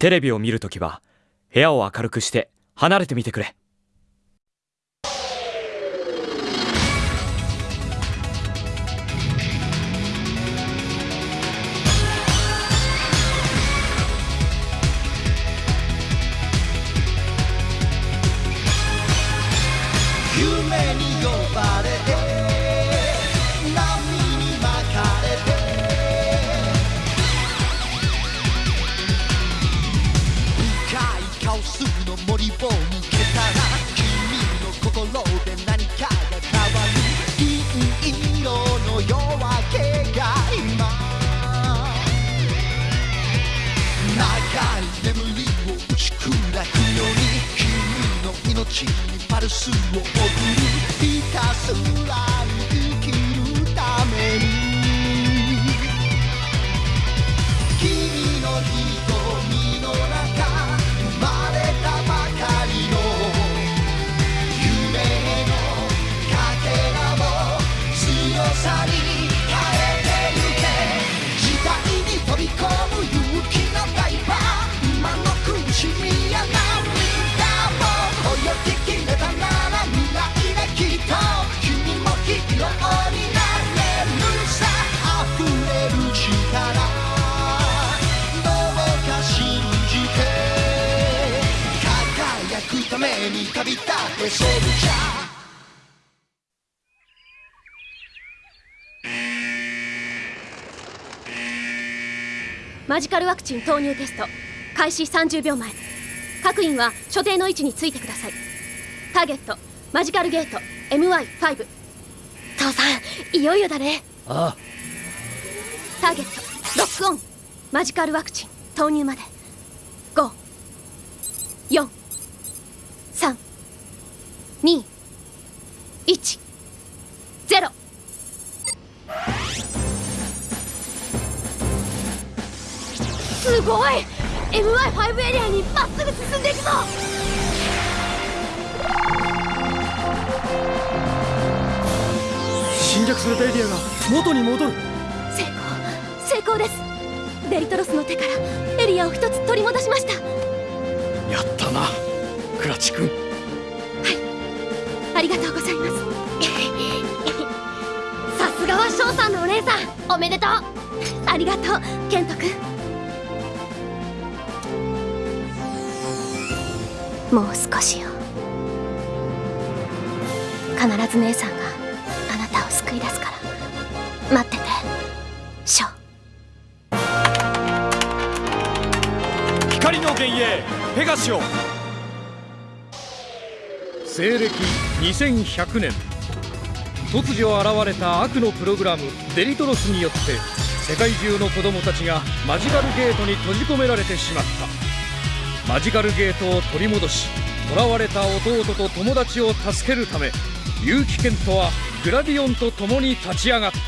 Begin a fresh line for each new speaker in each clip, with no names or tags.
テレビを見るときは部屋を明るくして離れてみてくれ。
ちにパルスを送るひたすらめに旅立ってソルジャー。
マジカルワクチン投入テスト。開始30秒前。各員は所定の位置についてください。ターゲット。マジカルゲート。MY5 父さんいよいよだね。
ああ
ターゲット。ロックオン。マジカルワクチン。投入まで。5 4 2 1 0すごい！MY5 エリアにまっすぐ進んでいくぞ！
侵略されたエリアが元に戻る。
成功成功です。デリトロスの手からエリアを一つ取り戻しました。
やったなクラチ君
がとうございます。さすがは翔さんのお姉さん。おめでとう。ありがとうケント君もう少しよ。必ず姉さんがあなたを救い出すから。待っててショ
光の幻影ペガシオ。
西暦2100年。突如現れた悪のプログラムデリトロスによって世界中の子供たちがマジカルゲートに閉じ込められてしまった。マジカルゲートを取り戻し囚われた弟と友達を助けるため結城健人はグラディオンと共に立ち上がった。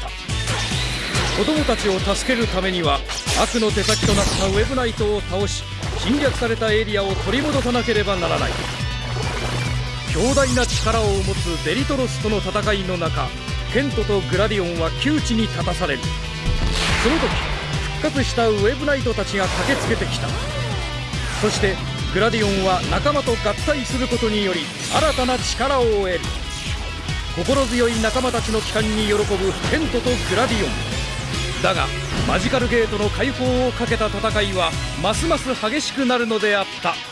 子供たちを助けるためには悪の手先となったウェブナイトを倒し侵略されたエリアを取り戻さなければならない。強大な力を持つデリトロスとの戦いの中ケントとグラディオンは窮地に立たされる。その時復活したウェブナイトたちが駆けつけてきた。そしてグラディオンは仲間と合体することにより新たな力を得る。心強い仲間たちの帰還に喜ぶケントとグラディオン。だがマジカルゲートの解放をかけた戦いはますます激しくなるのであった。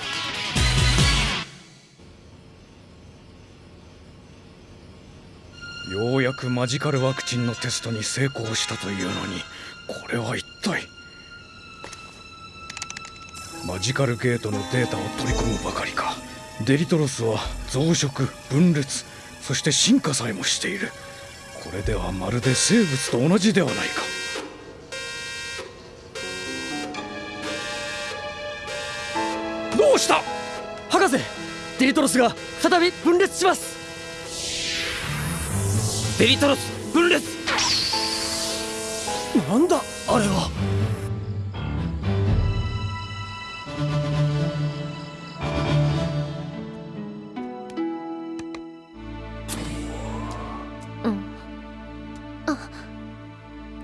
ようやくマジカルワクチンのテストに成功したというのにこれは一体マジカルゲートのデータを取り込むばかりか。デリトロスは増殖分裂そして進化さえもしている。これではまるで生物と同じではないか。どうした？
博士デリトロスが再び分裂します。デリトロス分裂。なんだあれは。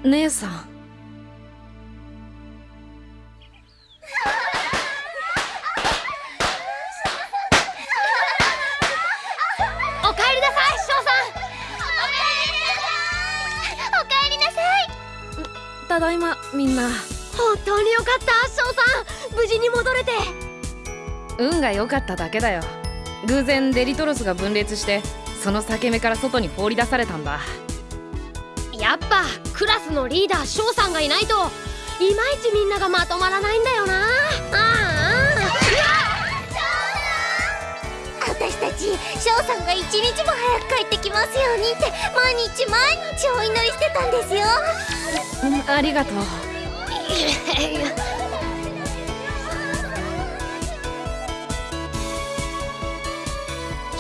姉さん良かっただけだよ。偶然デリトロスが分裂してその裂け目から外に放り出されたんだ。
やっぱクラスのリーダー翔さんがいないといまいちみんながまとまらないんだよな。ああ。
私たち翔さんが一日も早く帰ってきますようにって毎日毎日お祈りしてたんですよ。
うんありがとう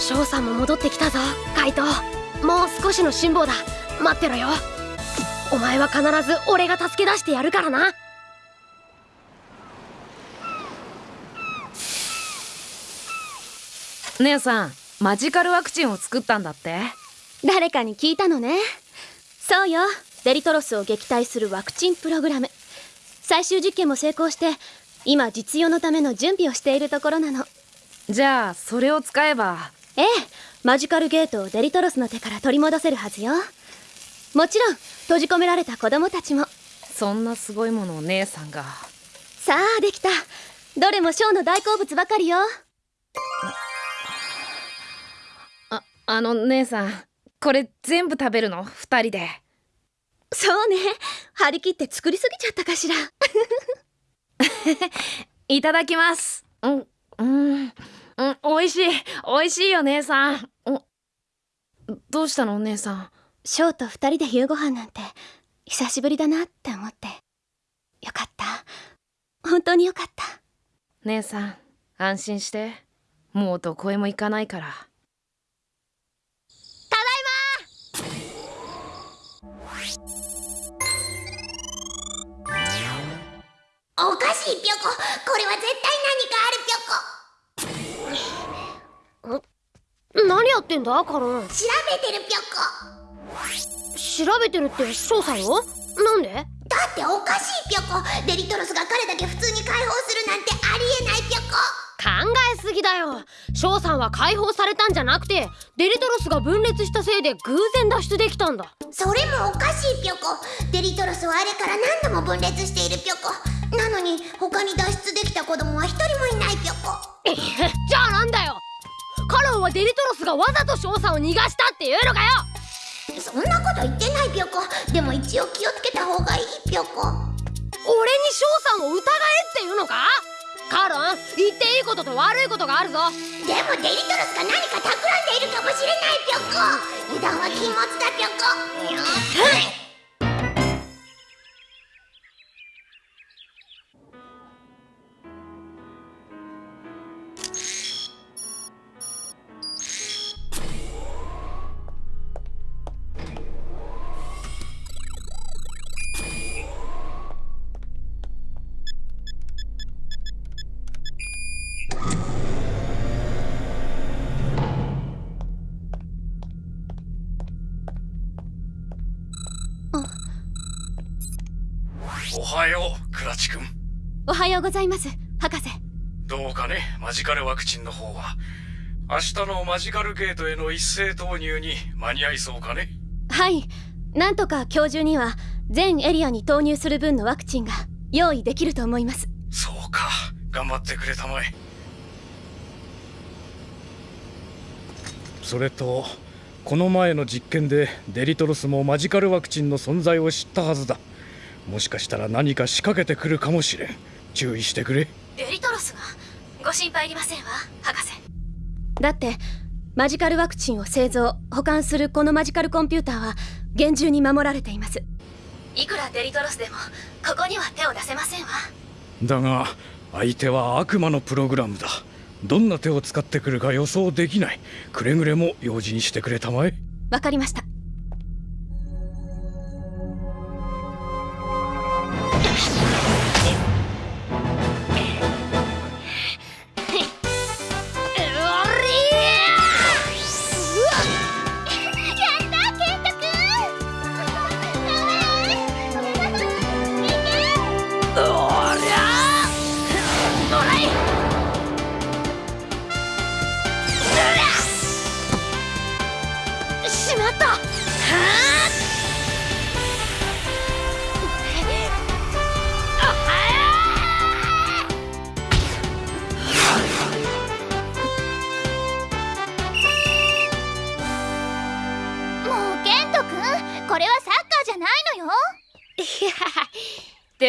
翔さんも戻ってきたぞカイト。もう少しの辛抱だ。待ってろよ。お前は必ず俺が助け出してやるからな。
姉さんマジカルワクチンを作ったんだって？
誰かに聞いたのね。そうよ。デリトロスを撃退するワクチンプログラム。最終実験も成功して今実用のための準備をしているところなの。
じゃあそれを使えば
ええマジカルゲートをデリトロスの手から取り戻せるはずよ。もちろん閉じ込められた子供たちも。
そんなすごいものを姉さんが。
さあできた。どれもショーの大好物ばかりよ。
ああの姉さんこれ全部食べるの？二人で。
そうね。張り切って作りすぎちゃったかしら。
いただきます。うんうんうん美味しい。美味しいよ姉さん。おどうしたの姉さん？
ショーと二人で夕ご飯なんて久しぶりだなって思って。よかった。本当によかった。
姉さん安心して。もうどこへも行かないから。
おかしいぴょここれは絶対何かあるぴょこ
何やってんだカロン？
調べてるぴょこ。
調べてるって翔さんを？なんで？
だっておかしいぴょこ。デリトロスが彼だけ普通に解放するなんてありえないぴょこ。
考えすぎだよ。翔さんは解放されたんじゃなくてデリトロスが分裂したせいで偶然脱出できたんだ。
それもおかしいぴょこ。デリトロスはあれから何度も分裂しているぴょこは
デリトロスがわざと翔さんを逃がしたっていうのかよ！
そんなこと言ってないぴょこ。でも一応気をつけた方がいいぴょこ。
俺に翔さんを疑えっていうのか？カロン言っていいことと悪いことがあるぞ。
でもデリトロスが何か企んでいるかもしれないぴょこ。油断は禁物だぴょこ
はようクラチ君。
おはようございます博士。
どうかねマジカルワクチンの方は。明日のマジカルゲートへの一斉投入に間に合いそうかね。
はい。なんとか今日中には全エリアに投入する分のワクチンが用意できると思います。
そうか。頑張ってくれたまえ。それとこの前の実験でデリトロスもマジカルワクチンの存在を知ったはずだもしかしたら何か仕掛けてくるかもしれん。注意してくれ。
デリトロスがご心配いりませんわ博士。だってマジカルワクチンを製造保管するこのマジカルコンピューターは厳重に守られています。いくらデリトロスでもここには手を出せませんわ。
だが相手は悪魔のプログラムだ。どんな手を使ってくるか予想できない。くれぐれも用心してくれたまえ。
わかりました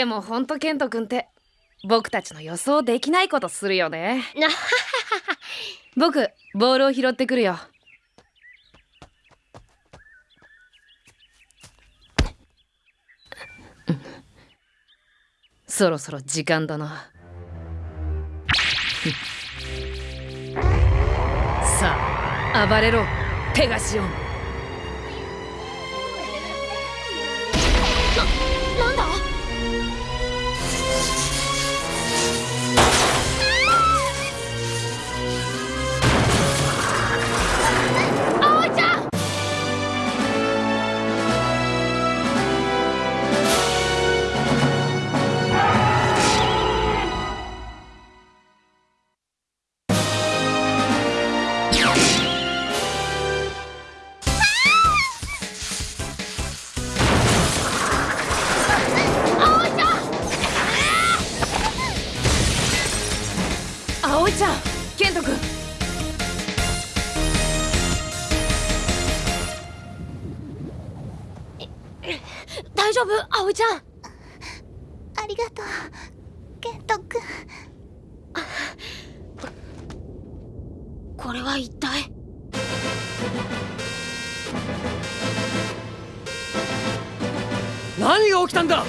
もほんとケント君って僕たちの予想できないことするよね。
な
僕ボールを拾ってくるよ。そろそろ時間だな。さあ暴れろペガシオン。
大丈夫？葵ちゃん。
ありがとう。ケントくん。
これは一体？
何が起きたんだ？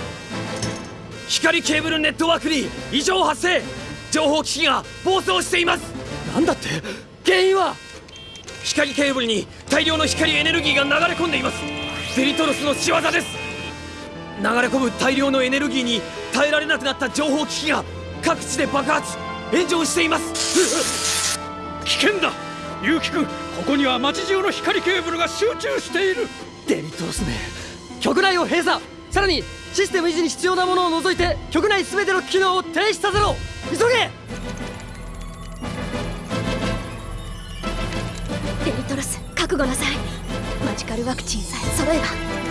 光ケーブルネットワークに異常発生。情報機器が暴走しています。
なんだって？原因は？
光ケーブルに大量の光エネルギーが流れ込んでいます。デリトロスの仕業です流れ込む大量のエネルギーに耐えられなくなった情報機器が各地で爆発。炎上しています。
危険だ。結城くんここには街中の光ケーブルが集中している。
デリトロスめ局内を閉鎖。さらにシステム維持に必要なものを除いて局内全ての機能を停止させろ。急げ！
デリトロス覚悟なさい。マジカルワクチンさえ揃えば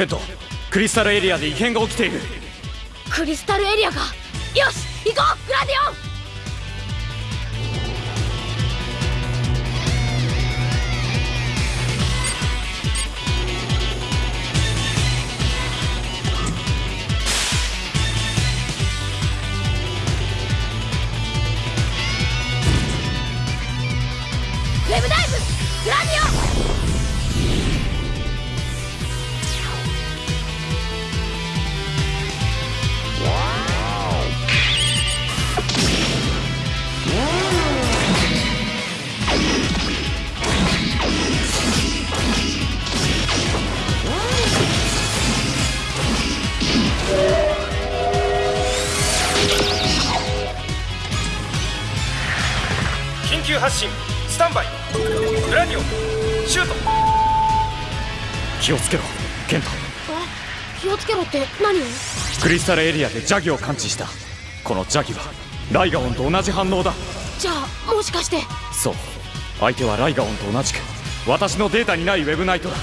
ケント
クリスタルエリアで異変が起きている。
クリスタルエリアが。よし行こうグラディオン
気をつけろケント
気をつけろって何を？
クリスタルエリアで邪気を感知した。この邪気はライガオンと同じ反応だ。
じゃあもしかして。
そう。相手はライガオンと同じく私のデータにないウェブナイトだ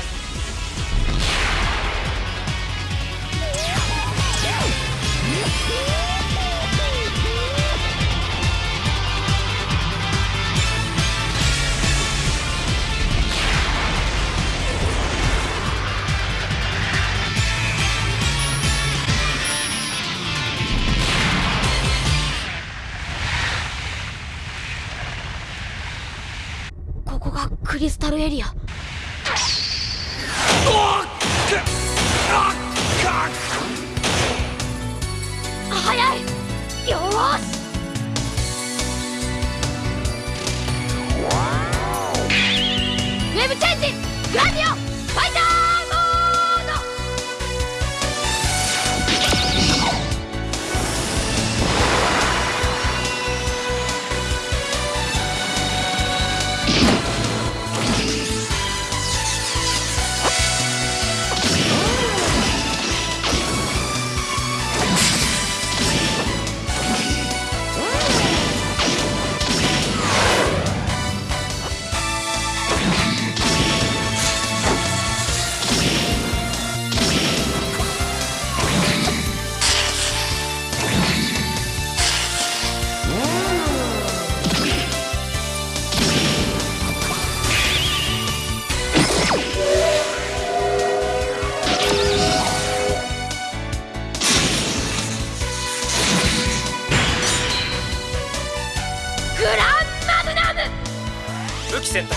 武器選択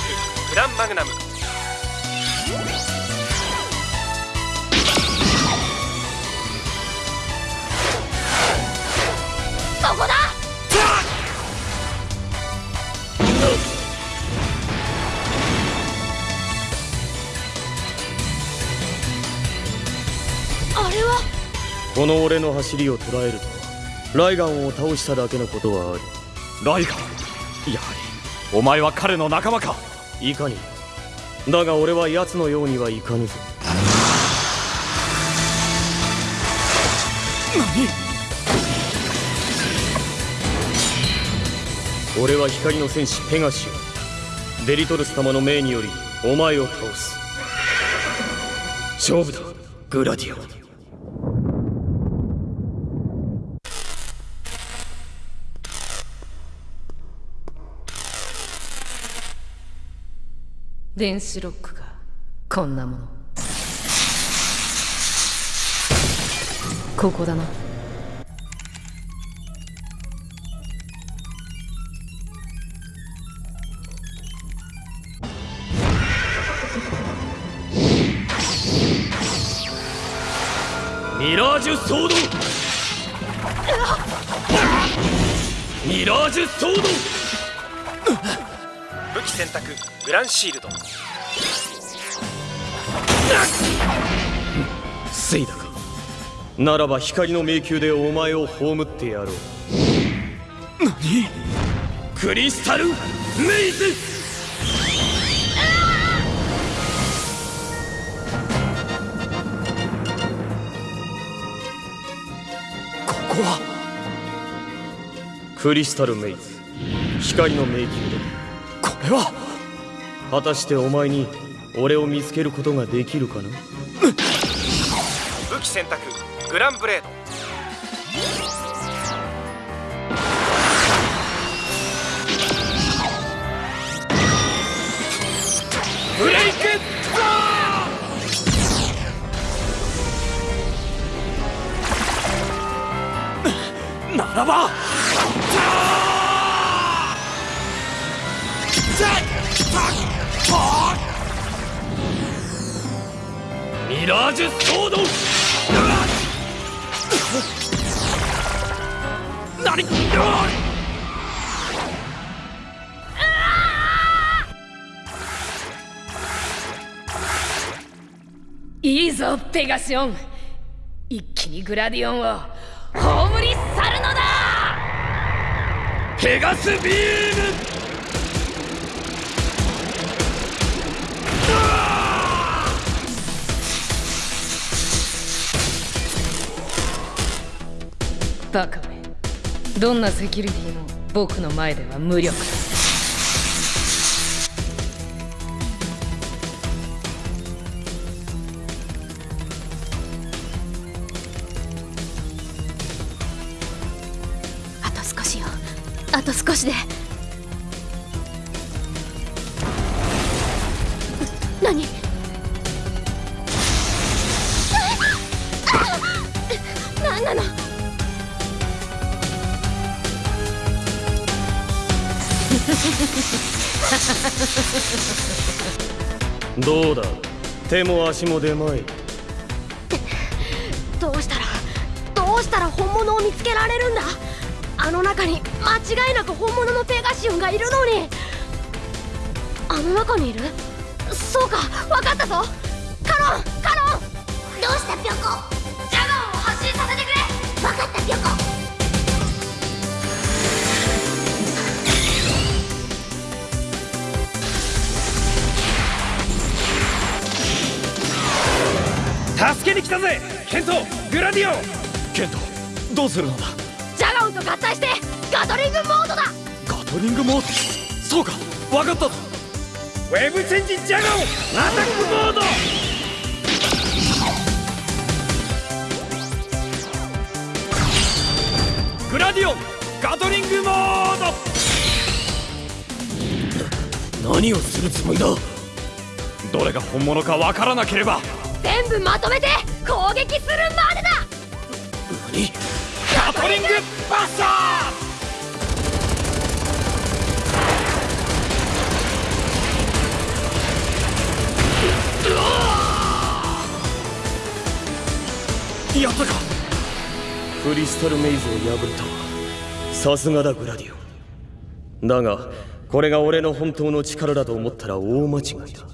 グランマグナム。
そこだ！あれは？
この俺の走りを捉えるとはライガンを倒しただけのことはある。
ライガン？やはりお前は彼の仲間か。
いかに。だが俺は奴のようにはいかぬぞ何？俺は光の戦士ペガシオデリトルス様の命によりお前を倒す。勝負だ。グラディオ
電子ロックがこんなもの。ここだな。
ミラージュソードミラージュソード
武器選択グランシールド。
セイだか。ならば光の迷宮でお前を葬ってやろう。
クリスタル？メイズ
ここは？クリスタルメイズ光の迷宮だこれは果たしてお前に俺を見つけることができるかな？
武器選択グランブレード。
ブレイク
ならば
ミラージュソード
何？
いいぞペガシオン一気にグラディオンを葬り去るのだ
ペガスビーム
バカめ。どんなセキュリティも僕の前では無力。だ
あと少しよ。あと少しで。
どうだ？手も足も出まい。
どうしたらどうしたら本物を見つけられるんだ？あの中に間違いなく本物のペガシオンがいるのに。あの中にいる？そうか分かったぞ。カロンカロン。
どうしたピョコ？
ジャガンを発進させてくれ。
わかったピョコ
助けに来たぜケントグラディオン。
ケントどうするのだ？
ジャガンと合体してガトリングモードだ。
ガトリングモード？そうか分かったぞ。
ウェブチェンジジャガオンアタックモード。
グラディオンガトリングモード。
何をするつもりだ？
どれが本物か分からなければ
全部まとめて攻撃するまでだ！
何？
ガトリングバッサーやったか！
クリスタルメイズを破れたさすがだグラディオ。ンだがこれが俺の本当の力だと思ったら大間違いだ。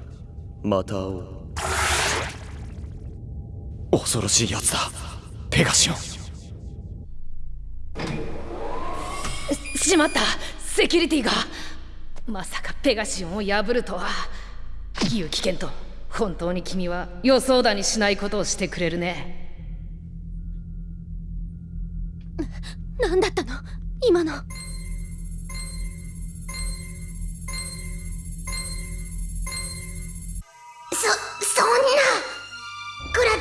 また会おう。
恐ろしいやつだ。ペガシオ。ン
しまった。セキュリティが。まさかペガシオンを破るとは。ユキケント本当に君は予想だにしないことをしてくれるね。
何だったの？今の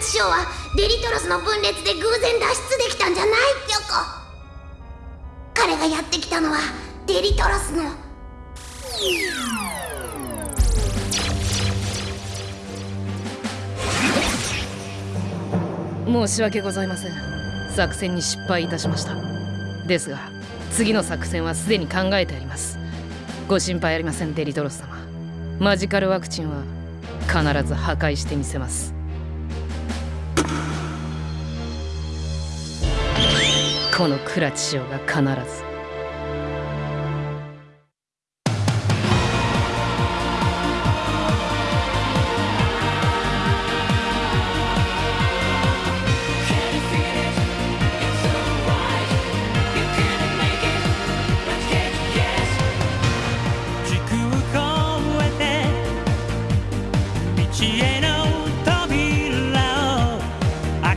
クラチショーはデリトロスの分裂で偶然脱出できたんじゃないピョコ。彼がやってきたのはデリトロスの。
申し訳ございません。作戦に失敗いたしました。ですが次の作戦はすでに考えてあります。ご心配ありませんデリトロス様。マジカルワクチンは必ず破壊してみせます。このクラチオが必ず。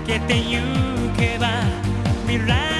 けてゆけば未来